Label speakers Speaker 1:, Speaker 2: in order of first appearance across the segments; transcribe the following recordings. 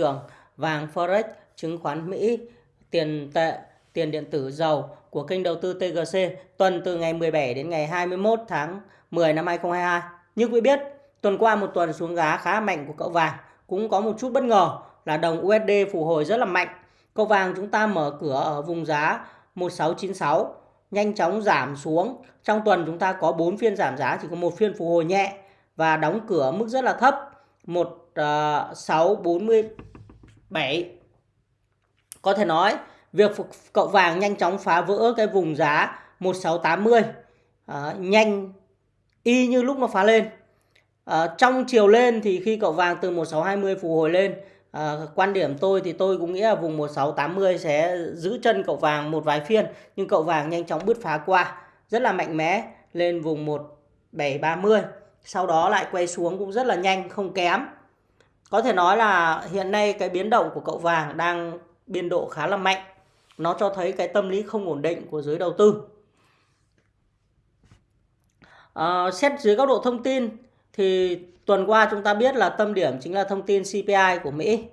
Speaker 1: trường vàng forex, chứng khoán Mỹ, tiền tệ, tiền điện tử dầu của kênh đầu tư TGC tuần từ ngày 17 đến ngày 21 tháng 10 năm 2022 như quý biết, tuần qua một tuần xuống giá khá mạnh của cậu vàng. Cũng có một chút bất ngờ là đồng USD phục hồi rất là mạnh. Cậu vàng chúng ta mở cửa ở vùng giá 1696 nhanh chóng giảm xuống. Trong tuần chúng ta có 4 phiên giảm giá, chỉ có một phiên phục hồi nhẹ và đóng cửa mức rất là thấp 1640 7. có thể nói việc cậu vàng nhanh chóng phá vỡ cái vùng giá 1680 à, ờ, nhanh y như lúc nó phá lên. À, trong chiều lên thì khi cậu vàng từ 1620 phục hồi lên à, quan điểm tôi thì tôi cũng nghĩ là vùng 1680 sẽ giữ chân cậu vàng một vài phiên nhưng cậu vàng nhanh chóng bứt phá qua rất là mạnh mẽ lên vùng 1730 sau đó lại quay xuống cũng rất là nhanh không kém có thể nói là hiện nay cái biến động của cậu vàng đang biên độ khá là mạnh. Nó cho thấy cái tâm lý không ổn định của giới đầu tư. À, xét dưới góc độ thông tin thì tuần qua chúng ta biết là tâm điểm chính là thông tin CPI của Mỹ.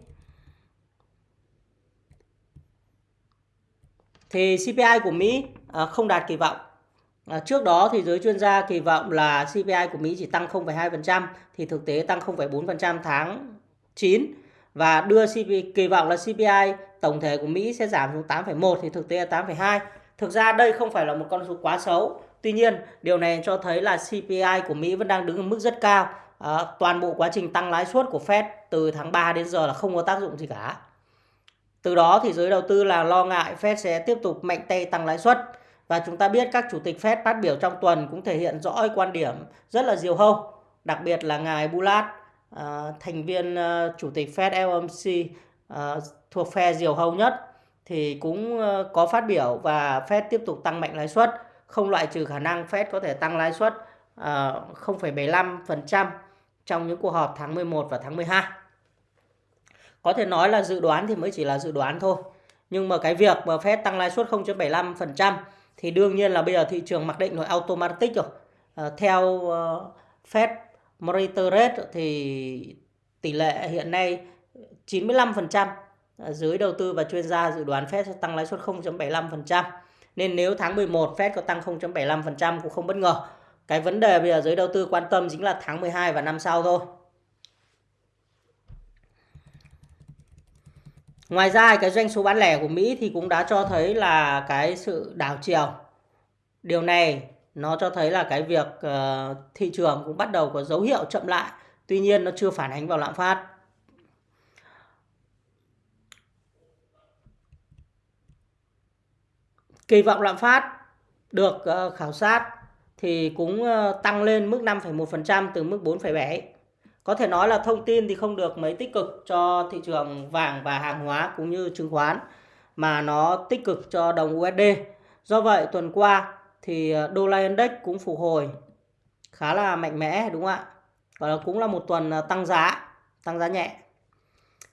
Speaker 1: Thì CPI của Mỹ à, không đạt kỳ vọng. À, trước đó thì giới chuyên gia kỳ vọng là CPI của Mỹ chỉ tăng 0,2% thì thực tế tăng 0,4% tháng 9 và đưa CP, kỳ vọng là CPI tổng thể của Mỹ sẽ giảm xuống 8,1 thì thực tế là 8,2. Thực ra đây không phải là một con số quá xấu. Tuy nhiên, điều này cho thấy là CPI của Mỹ vẫn đang đứng ở mức rất cao. À, toàn bộ quá trình tăng lãi suất của Fed từ tháng 3 đến giờ là không có tác dụng gì cả. Từ đó thì giới đầu tư là lo ngại Fed sẽ tiếp tục mạnh tay tăng lãi suất. Và chúng ta biết các chủ tịch Fed phát biểu trong tuần cũng thể hiện rõ quan điểm rất là diều hâu. Đặc biệt là ngài Bullard, Ờ, thành viên uh, chủ tịch Fed FOMC uh, ờ, thuộc phe diều hâu nhất thì cũng uh, có phát biểu và Fed tiếp tục tăng mạnh lãi suất, không loại trừ khả năng Fed có thể tăng lãi suất uh, 0,75% trong những cuộc họp tháng 11 và tháng 12. Có thể nói là dự đoán thì mới chỉ là dự đoán thôi. Nhưng mà cái việc mà Fed tăng lãi suất 0.75% thì đương nhiên là bây giờ thị trường mặc định rồi automatic rồi à, theo uh, Fed Monitor Rate thì tỷ lệ hiện nay 95% dưới đầu tư và chuyên gia dự đoán Fed sẽ tăng lãi suất 0.75% nên nếu tháng 11 Fed có tăng 0.75% cũng không bất ngờ. Cái vấn đề bây giờ giới đầu tư quan tâm chính là tháng 12 và năm sau thôi. Ngoài ra cái doanh số bán lẻ của Mỹ thì cũng đã cho thấy là cái sự đảo chiều. Điều này nó cho thấy là cái việc uh, thị trường cũng bắt đầu có dấu hiệu chậm lại. Tuy nhiên nó chưa phản ánh vào lạm phát. Kỳ vọng lạm phát được uh, khảo sát thì cũng uh, tăng lên mức 5,1% từ mức 4,7 có thể nói là thông tin thì không được mấy tích cực cho thị trường vàng và hàng hóa cũng như chứng khoán mà nó tích cực cho đồng USD. Do vậy tuần qua thì ờ, đô la index cũng phục hồi khá là mạnh mẽ đúng không ạ? Và cũng là một tuần ờ, tăng giá, tăng giá nhẹ.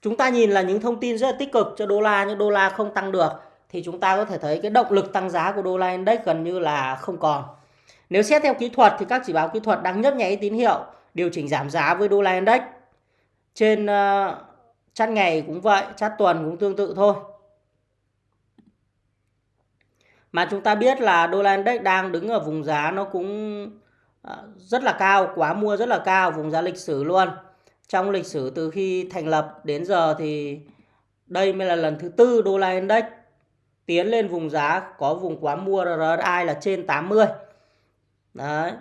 Speaker 1: Chúng ta nhìn là những thông tin rất là tích cực cho đô la nhưng đô la không tăng được thì chúng ta có thể thấy cái động lực tăng giá của đô la index gần như là không còn. Nếu xét theo kỹ thuật thì các chỉ báo kỹ thuật đang nhấp nháy tín hiệu điều chỉnh giảm giá với đô la index. Trên uh, chart ngày cũng vậy, chart tuần cũng tương tự thôi. Mà chúng ta biết là đô la index đang đứng ở vùng giá nó cũng à, rất là cao, quá mua rất là cao, vùng giá lịch sử luôn. Trong lịch sử từ khi thành lập đến giờ thì đây mới là lần thứ tư đô la index tiến lên vùng giá có vùng quá mua RSI là trên 80. Đấy.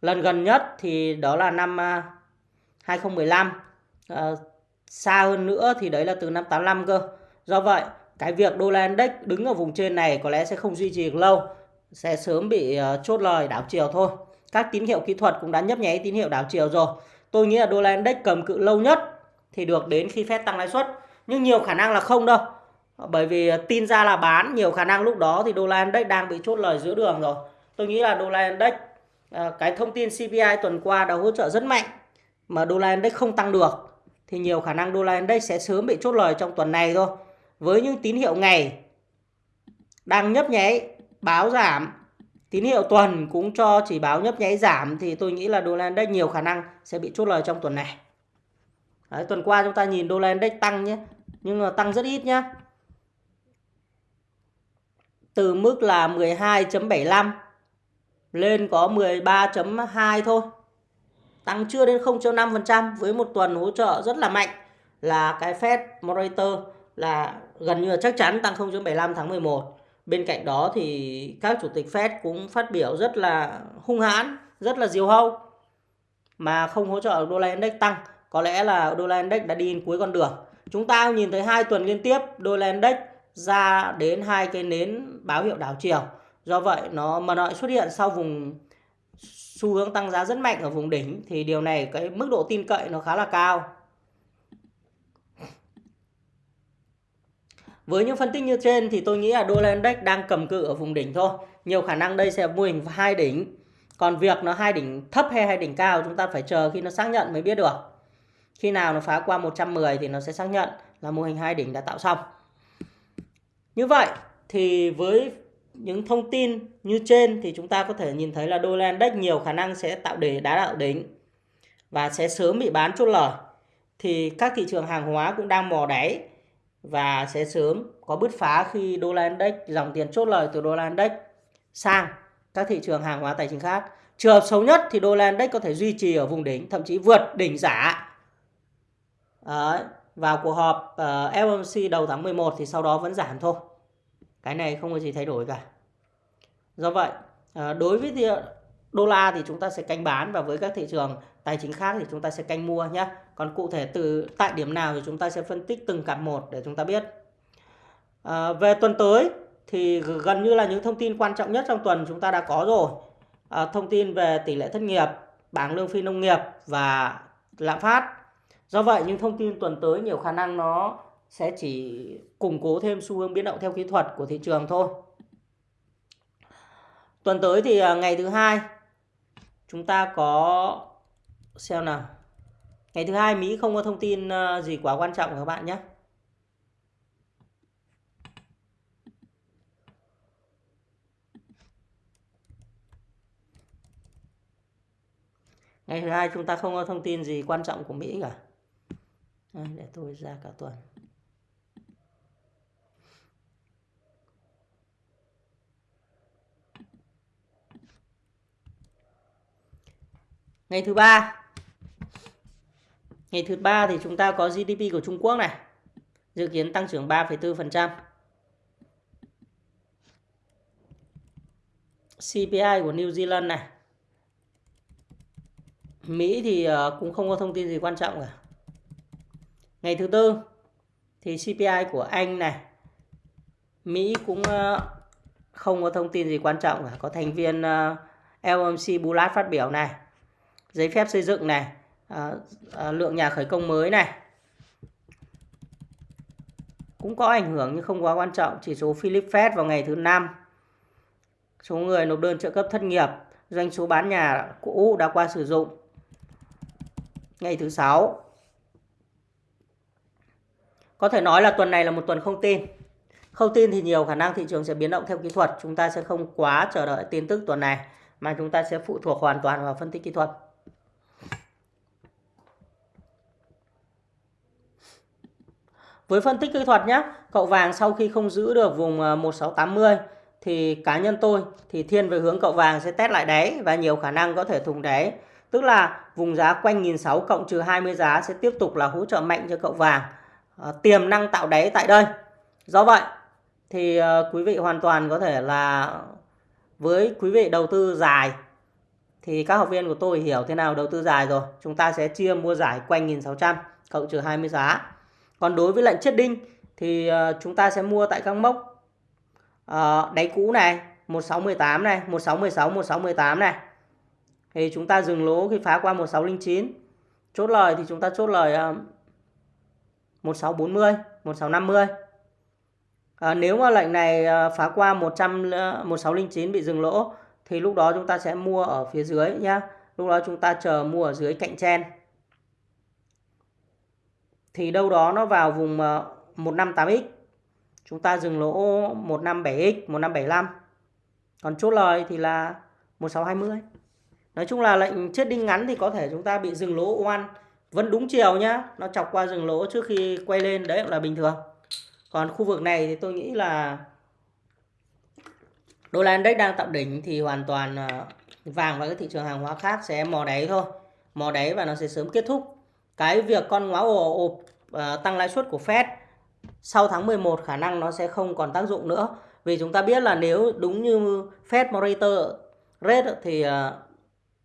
Speaker 1: Lần gần nhất thì đó là năm 2015. À, ờ, xa hơn nữa thì đấy là từ năm 85 cơ. Do vậy, cái việc đô la index đứng ở vùng trên này có lẽ sẽ không duy trì được lâu. Sẽ sớm bị ờ, chốt lời đảo chiều thôi. Các tín hiệu kỹ thuật cũng đã nhấp nháy tín hiệu đảo chiều rồi. Tôi nghĩ là đô la index cầm cự lâu nhất thì được đến khi Fed tăng lãi suất. Nhưng nhiều khả năng là không đâu. Bởi vì ờ, tin ra là bán, nhiều khả năng lúc đó thì đô la index đang bị chốt lời giữa đường rồi. Tôi nghĩ là đô la index ờ, cái thông tin CPI tuần qua đã hỗ trợ rất mạnh mà đô la index không tăng được thì nhiều khả năng đô la index sẽ sớm bị chốt lời trong tuần này thôi. Với những tín hiệu ngày đang nhấp nháy báo giảm, tín hiệu tuần cũng cho chỉ báo nhấp nháy giảm thì tôi nghĩ là đô la index nhiều khả năng sẽ bị chốt lời trong tuần này. Đấy, tuần qua chúng ta nhìn đô la index tăng nhé nhưng mà tăng rất ít nhé từ mức là 12.75 lên có 13.2 thôi. Tăng chưa đến 0.5% với một tuần hỗ trợ rất là mạnh là cái Fed Moderator là gần như là chắc chắn tăng 0.75 tháng 11 bên cạnh đó thì các chủ tịch Fed cũng phát biểu rất là hung hãn, rất là diều hâu mà không hỗ trợ đô la index tăng. Có lẽ là đô la index đã đi đến cuối con đường. Chúng ta nhìn thấy hai tuần liên tiếp đô la index ra đến hai cái nến báo hiệu đảo chiều. Do vậy nó mà nó xuất hiện sau vùng xu hướng tăng giá rất mạnh ở vùng đỉnh thì điều này cái mức độ tin cậy nó khá là cao. Với những phân tích như trên thì tôi nghĩ là đô la index đang cầm cự ở vùng đỉnh thôi. Nhiều khả năng đây sẽ mô hình hai đỉnh. Còn việc nó hai đỉnh thấp hay hai đỉnh cao chúng ta phải chờ khi nó xác nhận mới biết được. Khi nào nó phá qua 110 thì nó sẽ xác nhận là mô hình hai đỉnh đã tạo xong. Như vậy thì với những thông tin như trên thì chúng ta có thể nhìn thấy là đô la index nhiều khả năng sẽ tạo đề đá đạo đỉnh và sẽ sớm bị bán chốt lời. Thì các thị trường hàng hóa cũng đang mò đáy và sẽ sớm có bứt phá khi đô la index dòng tiền chốt lời từ đô la index sang các thị trường hàng hóa tài chính khác. Trường hợp xấu nhất thì đô la index có thể duy trì ở vùng đỉnh, thậm chí vượt đỉnh giả. Đấy, vào cuộc họp ờ, uh, FOMC đầu tháng 11 thì sau đó vẫn giảm thôi cái này không có gì thay đổi cả do vậy uh, đối với đô la thì chúng ta sẽ canh bán và với các thị trường tài chính khác thì chúng ta sẽ canh mua nhé còn cụ thể từ tại điểm nào thì chúng ta sẽ phân tích từng cặp một để chúng ta biết à, về tuần tới thì gần như là những thông tin quan trọng nhất trong tuần chúng ta đã có rồi à, thông tin về tỷ lệ thất nghiệp bảng lương phi nông nghiệp và lạm phát do vậy những thông tin tuần tới nhiều khả năng nó sẽ chỉ củng cố thêm xu hướng biến động theo kỹ thuật của thị trường thôi. Tuần tới thì à, ngày thứ hai chúng ta có xem nào. Ngày thứ hai, Mỹ không có thông tin ờ, gì quá quan trọng các bạn nhé. Ngày thứ hai, chúng ta không có thông tin gì quan trọng của Mỹ cả. để tôi ra cả tuần. Ngày thứ ba Ngày thứ ba thì chúng ta có GDP của Trung Quốc này. Dự kiến tăng trưởng 3,4% CPI của New Zealand này. Mỹ thì ờ, cũng không có thông tin gì quan trọng cả. Ngày thứ tư thì CPI của Anh này. Mỹ cũng ờ, không có thông tin gì quan trọng cả. Có thành viên ờ, LMC Bullard phát biểu này. Giấy phép xây dựng này à, à, lượng nhà khởi công mới này. Cũng có ảnh hưởng nhưng không quá quan trọng chỉ số Philip Fed vào ngày thứ năm. Số người nộp đơn trợ cấp thất nghiệp doanh số bán nhà cũ đã qua sử dụng. Ngày thứ sáu. Có thể nói là tuần này là một tuần không tin. Không tin thì nhiều khả năng thị trường sẽ biến động theo kỹ thuật. Chúng ta sẽ không quá chờ đợi tin tức tuần này mà chúng ta sẽ phụ thuộc hoàn toàn vào phân tích kỹ thuật. Với phân tích kỹ thuật nhé, cậu vàng sau khi không giữ được vùng ờ, 1680 thì cá nhân tôi thì thiên về hướng cậu vàng sẽ test lại đáy và nhiều khả năng có thể thùng đáy. Tức là vùng giá quanh 1.600 cộng trừ 20 giá sẽ tiếp tục là hỗ trợ mạnh cho cậu vàng. À, tiềm năng tạo đáy tại đây. Do vậy thì à, quý vị hoàn toàn có thể là với quý vị đầu tư dài thì các học viên của tôi hiểu thế nào đầu tư dài rồi. Chúng ta sẽ chia mua giải quanh 1.600 cộng trừ 20 giá. Còn đối với lệnh chết đinh thì ờ, chúng ta sẽ mua tại các mốc ờ, đáy cũ này, 1618 này, 1616, 1618 này. Thì chúng ta dừng lỗ khi phá qua 1609. Chốt lời thì chúng ta chốt lời 1640, 1650. À, nếu mà lệnh này ờ, phá qua 100 1609 bị dừng lỗ thì lúc đó chúng ta sẽ mua ở phía dưới nhá. Lúc đó chúng ta chờ mua ở dưới cạnh chen thì đâu đó nó vào vùng ờ, 158x. Chúng ta dừng lỗ 157x, 1575. Còn chốt lời thì là 1620. Nói chung là lệnh chết đinh ngắn thì có thể chúng ta bị dừng lỗ oan vẫn đúng chiều nhá nó chọc qua dừng lỗ trước khi quay lên đấy cũng là bình thường còn khu vực này thì tôi nghĩ là đô la index đang tạo đỉnh thì hoàn toàn ờ, vàng và các thị trường hàng hóa khác sẽ mò đáy thôi mò đáy và nó sẽ sớm kết thúc cái việc con ngoáo ồ ộp uh, tăng lãi suất của Fed sau tháng 11 khả năng nó sẽ không còn tác dụng nữa. Vì chúng ta biết là nếu đúng như Fed monitor rate thì uh,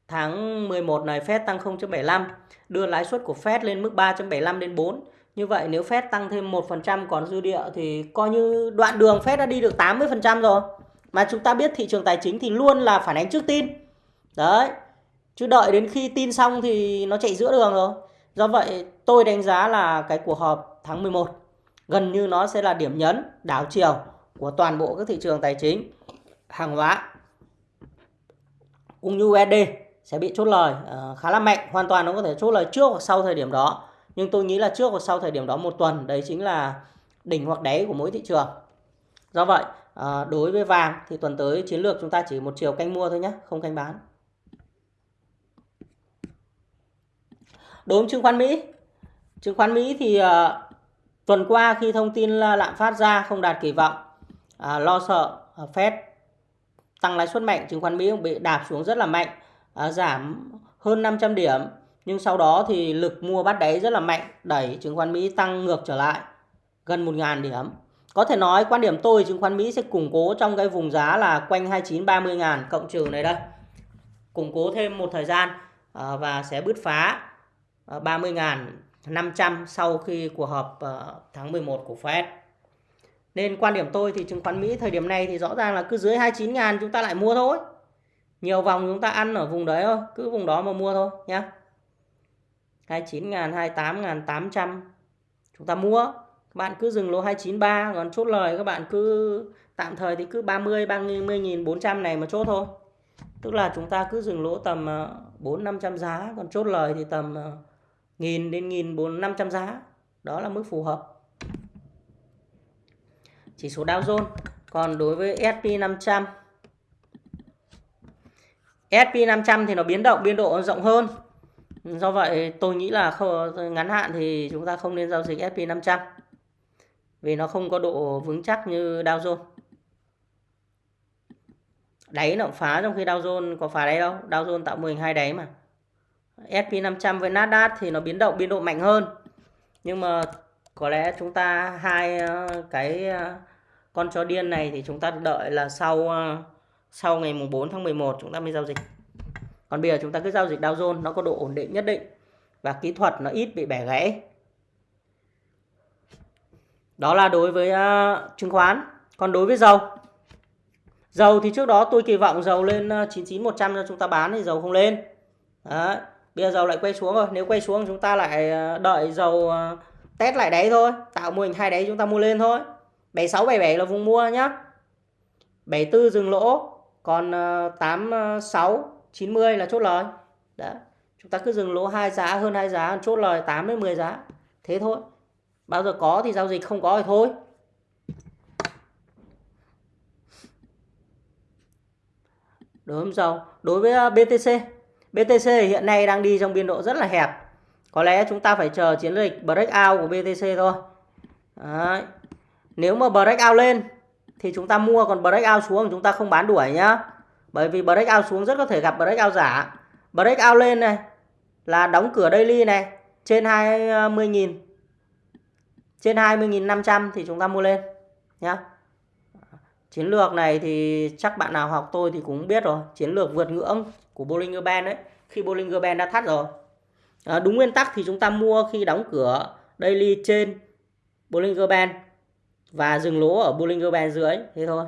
Speaker 1: tháng 11 này Fed tăng 0.75 đưa lãi suất của Fed lên mức 3.75 đến 4 như vậy nếu Fed tăng thêm 1% còn dư địa thì coi như đoạn đường Fed đã đi được 80% rồi. Mà chúng ta biết thị trường tài chính thì luôn là phản ánh trước tin. Đấy chứ đợi đến khi tin xong thì nó chạy giữa đường rồi do vậy tôi đánh giá là cái cuộc họp tháng 11 gần như nó sẽ là điểm nhấn đảo chiều của toàn bộ các thị trường tài chính hàng hóa. Cũng như USD e sẽ bị chốt lời uh, khá là mạnh hoàn toàn nó có thể chốt lời trước hoặc sau thời điểm đó. Nhưng tôi nghĩ là trước hoặc sau thời điểm đó một tuần đấy chính là đỉnh hoặc đáy của mỗi thị trường. Do vậy ờ, đối với vàng thì tuần tới chiến lược chúng ta chỉ một chiều canh mua thôi nhé không canh bán. Đối với chứng khoán Mỹ. Chứng khoán Mỹ thì uh, tuần qua khi thông tin lạm phát ra không đạt kỳ vọng uh, lo sợ uh, Fed tăng lãi suất mạnh chứng khoán Mỹ bị đạp xuống rất là mạnh uh, giảm hơn 500 điểm. Nhưng sau đó thì lực mua bắt đáy rất là mạnh đẩy chứng khoán Mỹ tăng ngược trở lại gần 1.000 điểm. Có thể nói quan điểm tôi chứng khoán Mỹ sẽ củng cố trong cái vùng giá là quanh 29 30 ngàn cộng trừ này đây. Củng cố thêm một thời gian ờ, và sẽ bứt phá. Ờ, 30.500 sau khi cuộc họp ờ, tháng 11 của Fed. Nên quan điểm tôi thì chứng khoán Mỹ thời điểm này thì rõ ràng là cứ dưới 29 ngàn chúng ta lại mua thôi. Nhiều vòng chúng ta ăn ở vùng đấy thôi, cứ vùng đó mà mua thôi nhé. 29 ngàn, 28 ngàn, 800 chúng ta mua Các bạn cứ dừng lỗ 293 còn chốt lời các bạn cứ tạm thời thì cứ 30 30 400 này mà chốt thôi tức là chúng ta cứ dừng lỗ tầm ờ, 4, 500 giá còn chốt lời thì tầm nghìn đến nghìn bốn năm trăm giá. Đó là mức phù hợp. Chỉ số Dow Jones. Còn đối với S&P 500 S&P 500 thì nó biến động biên độ rộng hơn. Do vậy tôi nghĩ là không, ngắn hạn thì chúng ta không nên giao dịch S&P 500 vì nó không có độ vững chắc như Dow Jones. Đáy nó phá trong khi Dow Jones có phá đáy đâu. Dow Jones tạo mô hình hai đáy mà. S&P 500 với Nasdaq thì nó biến động biên độ mạnh hơn nhưng mà có lẽ chúng ta hai ờ, cái ờ, con chó điên này thì chúng ta đợi là sau ờ, sau ngày mùng 4 tháng 11 chúng ta mới giao dịch còn bây giờ chúng ta cứ giao dịch Dow Jones nó có độ ổn định nhất định và kỹ thuật nó ít bị bẻ gãy đó là đối với uh, chứng khoán. Còn đối với dầu. Dầu thì trước đó tôi kỳ vọng dầu lên 99 100 cho chúng ta bán thì dầu không lên. Đấy. Bây giờ dầu lại quay xuống rồi. Nếu quay xuống chúng ta lại ờ, đợi dầu ờ, test lại đáy thôi, tạo mô hình hai đáy chúng ta mua lên thôi. 76 77 là vùng mua nhá. 74 dừng lỗ, còn ờ, 86 90 là chốt lời. đó Chúng ta cứ dừng lỗ hai giá hơn hai giá chốt lời 8 đến 10 giá. Thế thôi bao giờ có thì giao dịch không có thì thôi đối với dầu đối với BTC BTC hiện nay đang đi trong biên độ rất là hẹp. Có lẽ chúng ta phải chờ chiến lược breakout của BTC thôi. Đấy. nếu mà breakout lên thì chúng ta mua, còn breakout xuống chúng ta không bán đuổi nhá. Bởi vì breakout xuống rất có thể gặp breakout giả. Breakout lên này, là đóng cửa daily này, trên 20.000 trên 20.500 thì chúng ta mua lên nhá. Chiến lược này thì chắc bạn nào học tôi thì cũng biết rồi, chiến lược vượt ngưỡng của Bollinger Band đấy khi Bollinger Band đã thắt rồi. À, đúng nguyên tắc thì chúng ta mua khi đóng cửa daily trên Bollinger Band và dừng lỗ ở Bollinger Band dưới thế thôi.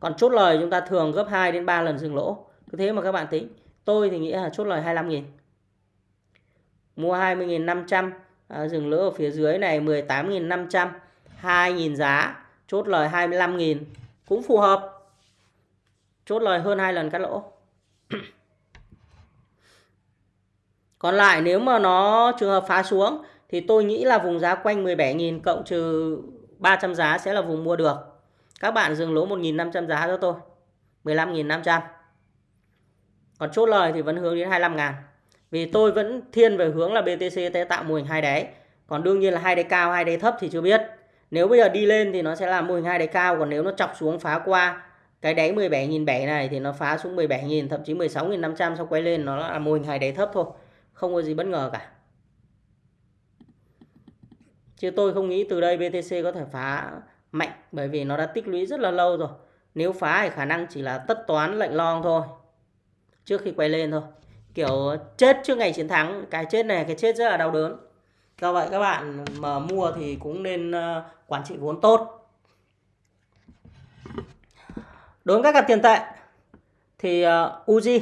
Speaker 1: Còn chốt lời chúng ta thường gấp 2 đến 3 lần dừng lỗ. Cứ thế mà các bạn tính. Tôi thì nghĩ là chốt lời 25.000 mua 20.500 à, dừng lỗ ở phía dưới này 18.500 2.000 giá chốt lời 25.000 cũng phù hợp. Chốt lời hơn hai lần cắt lỗ. còn lại nếu mà nó trường hợp phá xuống thì tôi nghĩ là vùng giá quanh 17.000 cộng trừ 300 giá sẽ là vùng mua được các bạn dừng lỗ 1.500 giá cho tôi 15.500 còn chốt lời thì vẫn hướng đến 25 ngàn Vì tôi vẫn thiên về hướng là BTC sẽ tạo mô hình hai đáy. Còn đương nhiên là hai đáy cao, hai đáy thấp thì chưa biết. Nếu bây giờ đi lên thì nó sẽ là mô hình hai đáy cao, còn nếu nó chọc xuống phá qua cái đáy 17.700 này thì nó phá xuống 17.000 thậm chí 16.500 sau quay lên nó là mô hình hai đáy thấp thôi. Không có gì bất ngờ cả. Chứ tôi không nghĩ từ đây BTC có thể phá mạnh bởi vì nó đã tích lũy rất là lâu rồi. Nếu phá thì khả năng chỉ là tất toán lệnh long thôi. Trước khi quay lên thôi. Kiểu chết trước ngày chiến thắng. Cái chết này cái chết rất là đau đớn. Do vậy các bạn mà mua thì cũng nên ờ, quản trị vốn tốt. Đối với các cặp tiền tệ thì uh, Uzi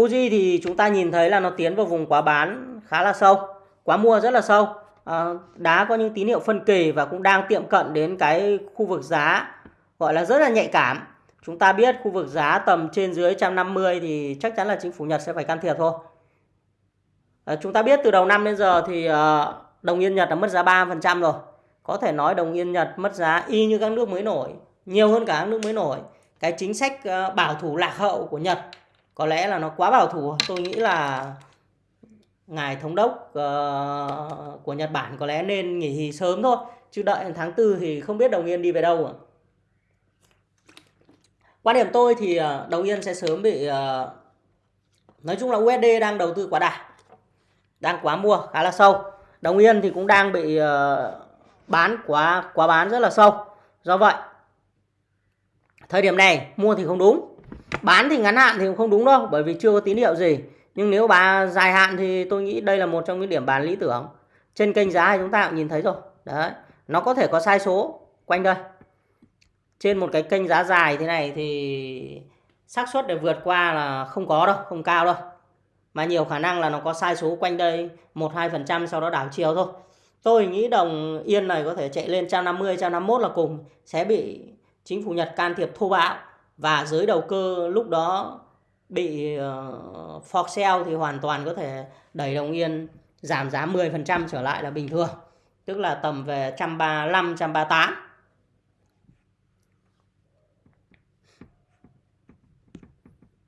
Speaker 1: Uzi thì chúng ta nhìn thấy là nó tiến vào vùng quá bán khá là sâu, quá mua rất là sâu. À, đá có những tín hiệu phân kỳ và cũng đang tiệm cận đến cái khu vực giá gọi là rất là nhạy cảm. Chúng ta biết khu vực giá tầm trên dưới 150 thì chắc chắn là chính phủ Nhật sẽ phải can thiệp thôi. À, chúng ta biết từ đầu năm đến giờ thì uh, đồng yên Nhật đã mất giá 3% rồi. Có thể nói đồng yên Nhật mất giá y như các nước mới nổi, nhiều hơn cả các nước mới nổi. Cái chính sách uh, bảo thủ lạc hậu của Nhật có lẽ là nó quá bảo thủ. Tôi nghĩ là ngài thống đốc uh, của Nhật Bản có lẽ nên nghỉ sớm thôi. Chứ đợi tháng tư thì không biết đồng yên đi về đâu quan điểm tôi thì uh, đồng yên sẽ sớm bị uh, nói chung là USD đang đầu tư quá đà đang quá mua khá là sâu. Đồng yên thì cũng đang bị uh, bán quá quá bán rất là sâu. Do vậy thời điểm này mua thì không đúng bán thì ngắn hạn thì cũng không đúng đâu, bởi vì chưa có tín hiệu gì. Nhưng nếu bà dài hạn thì tôi nghĩ đây là một trong những điểm bán lý tưởng. Trên kênh giá thì chúng ta cũng nhìn thấy rồi. Đấy, nó có thể có sai số quanh đây. Trên một cái kênh giá dài thế này thì xác suất để vượt qua là không có đâu, không cao đâu. Mà nhiều khả năng là nó có sai số quanh đây một hai phần trăm sau đó đảo chiều thôi. Tôi nghĩ đồng yên này có thể chạy lên 150 151 là cùng. Sẽ bị chính phủ Nhật can thiệp thô bạo và giới đầu cơ lúc đó bị ờ, uh, for sale thì hoàn toàn có thể đẩy đồng yên giảm giá 10% trở lại là bình thường. Tức là tầm về 135, 138.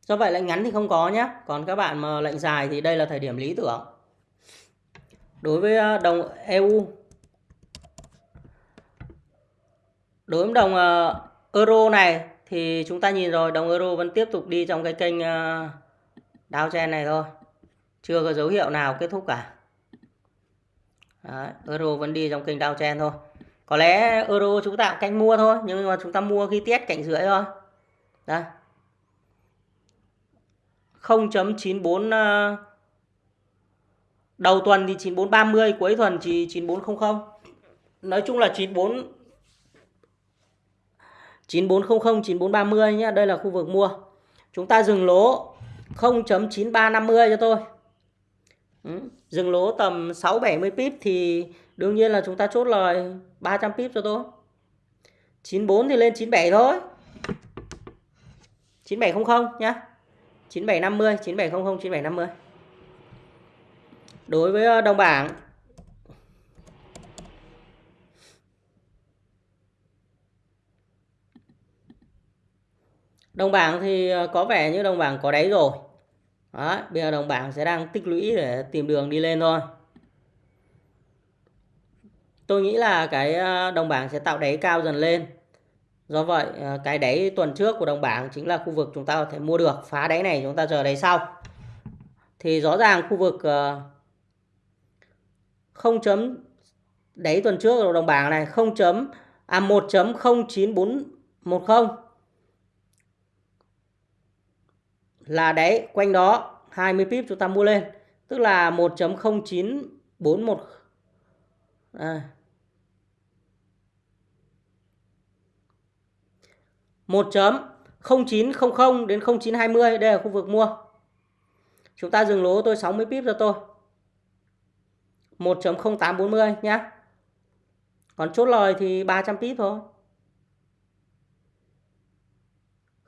Speaker 1: Do vậy lệnh ngắn thì không có nhé. Còn các bạn mà lệnh dài thì đây là thời điểm lý tưởng. Đối với ờ, đồng EU Đối với đồng uh, euro này thì chúng ta nhìn rồi đồng euro vẫn tiếp tục đi trong cái kênh uh, downtrend này thôi. Chưa có dấu hiệu nào kết thúc cả. Đấy, euro vẫn đi trong kênh downtrend thôi. Có lẽ euro chúng ta cũng canh mua thôi nhưng mà chúng ta mua khi test cạnh rưỡi thôi. Đây. 0.94 ờ, đầu tuần thì 9430 cuối tuần chỉ 9400 nói chung là 94 9400 9430 nhé đây là khu vực mua. Chúng ta dừng lỗ 0.9350 cho tôi ừ. dừng lỗ tầm 670 pip thì đương nhiên là chúng ta chốt lời 300 pip cho tôi 94 thì lên 97 thôi. 9700 nhé 9750 9700 9750 đối với ờ, đồng bảng Đồng bảng thì ờ, có vẻ như đồng bảng có đáy rồi. Đó, bây giờ đồng bảng sẽ đang tích lũy để tìm đường đi lên thôi. Tôi nghĩ là cái ờ, đồng bảng sẽ tạo đáy cao dần lên. Do vậy ờ, cái đáy tuần trước của đồng bảng chính là khu vực chúng ta có thể mua được. Phá đáy này chúng ta chờ đáy sau. Thì rõ ràng khu vực không chấm đáy tuần trước của đồng bảng này không chấm à 1.09410 là đáy quanh đó 20 pip chúng ta mua lên. Tức là 1.0941 à. 1.0900 đến 0920 đây là khu vực mua. Chúng ta dừng lỗ tôi 60 pip cho tôi. 1.0840 nhá. Còn chốt lời thì 300 pip thôi.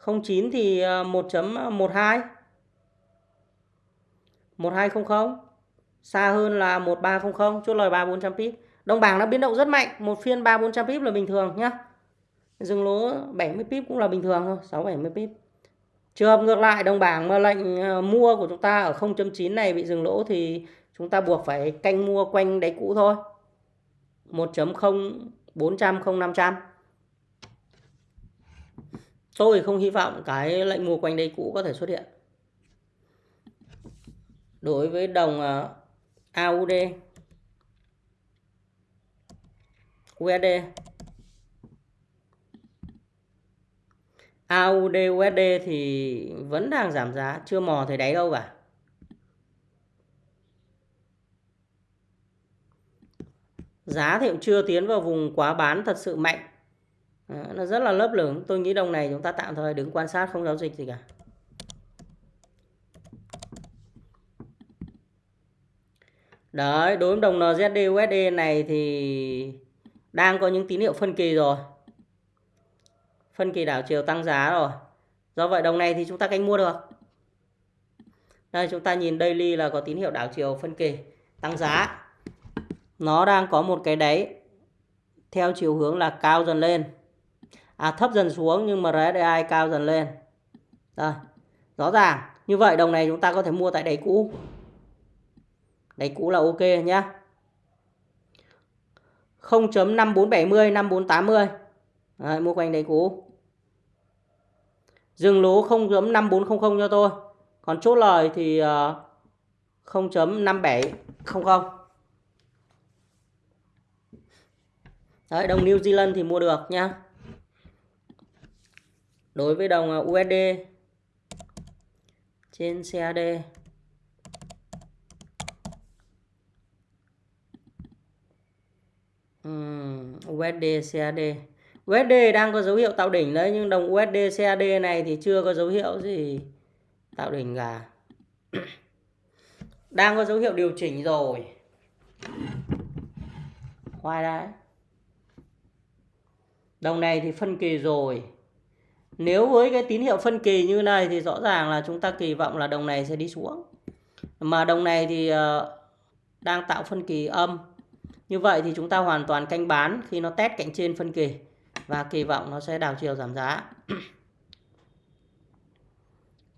Speaker 1: 09 thì ờ, 1.12 1200 ờ, xa hơn là 1300 chốt lời 3400 pip. Đồng bảng nó biến động rất mạnh, một phiên 3400 pip là bình thường nhá. Dừng lỗ 70 pip cũng là bình thường thôi 6 70 pip. Trường hợp ngược lại, đồng bảng mà lệnh ờ, mua của chúng ta ở 0.9 này bị dừng lỗ thì chúng ta buộc phải canh mua quanh đáy cũ thôi. 1.0 400 0500. Tôi không hy vọng cái lệnh mua quanh đây cũ có thể xuất hiện. Đối với đồng ờ, AUD USD AUD USD thì vẫn đang giảm giá, chưa mò thấy đáy đâu cả. Giá thì cũng chưa tiến vào vùng quá bán thật sự mạnh. Ờ, nó rất là lớp lửng. Tôi nghĩ đồng này chúng ta tạm thời đứng quan sát không giao dịch gì cả. Đấy, đối với đồng NZD USD này thì đang có những tín hiệu phân kỳ rồi. Phân kỳ đảo chiều tăng giá rồi. Do vậy đồng này thì chúng ta canh mua được. Đây chúng ta nhìn daily là có tín hiệu đảo chiều phân kỳ tăng giá. Nó đang có một cái đáy theo chiều hướng là cao dần lên. À thấp dần xuống nhưng mà RSI cao dần lên. Đây. Rõ ràng như vậy đồng này chúng ta có thể mua tại đáy cũ. Đáy cũ là ok nhé 0.5470 5480. Đấy, mua quanh đáy cũ. Dừng lỗ 0.5400 cho tôi. Còn chốt lời thì ờ, 0.5700. Đấy, đồng New Zealand thì mua được nhá. Đối với đồng à, USD trên CAD uhm, USD CAD USD đang có dấu hiệu tạo đỉnh đấy nhưng đồng USD CAD này thì chưa có dấu hiệu gì tạo đỉnh cả. Đang có dấu hiệu điều chỉnh rồi. Khoai đấy. Đồng này thì phân kỳ rồi nếu với cái tín hiệu phân kỳ như này thì rõ ràng là chúng ta kỳ vọng là đồng này sẽ đi xuống mà đồng này thì ờ, đang tạo phân kỳ âm như vậy thì chúng ta hoàn toàn canh bán khi nó test cạnh trên phân kỳ và kỳ vọng nó sẽ đảo chiều giảm giá.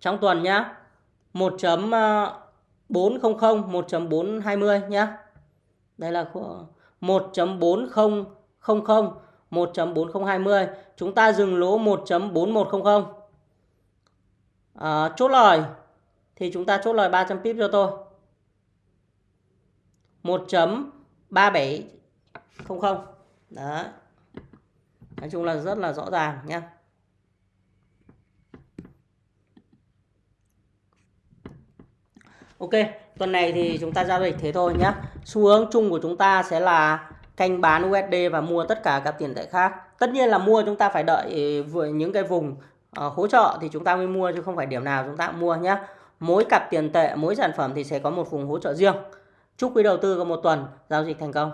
Speaker 1: Trong tuần nhá. 1.400 1.420 ờ, nhá. Đây là 1.4000 1.4020 chúng ta dừng lỗ 1.4100 à, chốt lời thì chúng ta chốt lời 300 pip cho tôi. 1.3700 đó nói chung là rất là rõ ràng nhé Ok tuần này thì chúng ta giao dịch thế thôi nhé xu hướng chung của chúng ta sẽ là canh bán USD và mua tất cả các tiền tệ khác. Tất nhiên là mua chúng ta phải đợi ừ, vừa những cái vùng uh, hỗ trợ thì chúng ta mới mua chứ không phải điểm nào chúng ta cũng mua nhé mỗi cặp tiền tệ mỗi sản phẩm thì sẽ có một vùng hỗ trợ riêng. Chúc quý đầu tư có một tuần giao dịch thành công.